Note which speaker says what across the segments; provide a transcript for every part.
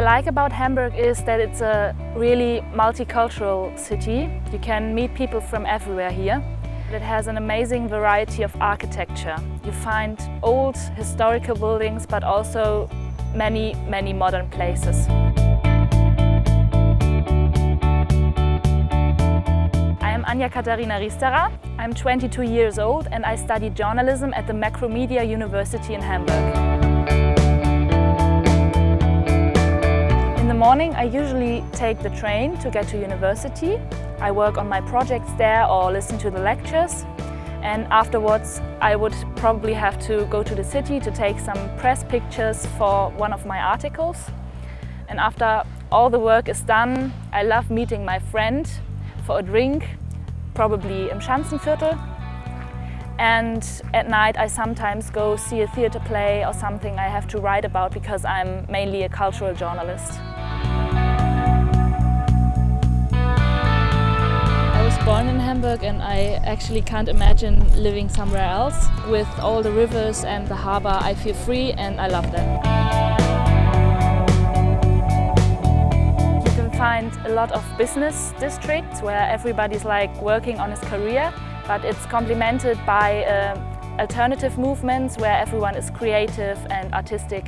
Speaker 1: like about Hamburg is that it's a really multicultural city. You can meet people from everywhere here. It has an amazing variety of architecture. You find old historical buildings but also many, many modern places. I'm Anja Katharina Riesterer. I'm 22 years old and I study journalism at the Macromedia University in Hamburg. Morning I usually take the train to get to university. I work on my projects there or listen to the lectures and afterwards I would probably have to go to the city to take some press pictures for one of my articles. And after all the work is done, I love meeting my friend for a drink, probably im Schanzenviertel. And at night I sometimes go see a theatre play or something I have to write about because I'm mainly a cultural journalist. Born in Hamburg and I actually can't imagine living somewhere else. With all the rivers and the harbour I feel free and I love that. You can find a lot of business districts where everybody's like working on his career but it's complemented by uh, alternative movements where everyone is creative and artistic.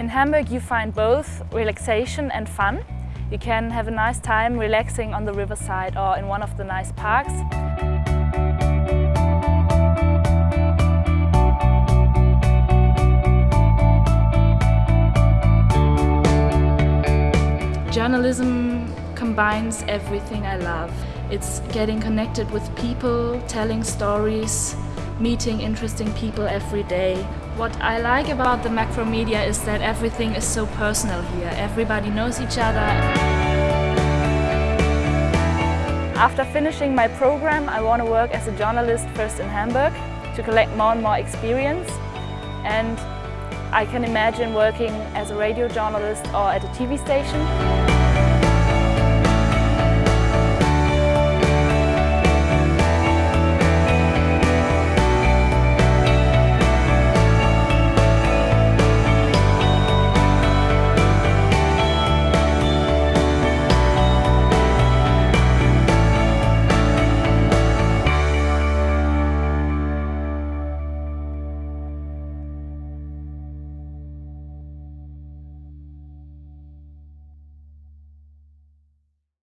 Speaker 1: In Hamburg you find both relaxation and fun. You can have a nice time relaxing on the riverside or in one of the nice parks. Journalism combines everything I love. It's getting connected with people, telling stories, meeting interesting people every day. What I like about the Macromedia is that everything is so personal here. Everybody knows each other. After finishing my program, I want to work as a journalist first in Hamburg to collect more and more experience. And I can imagine working as a radio journalist or at a TV station.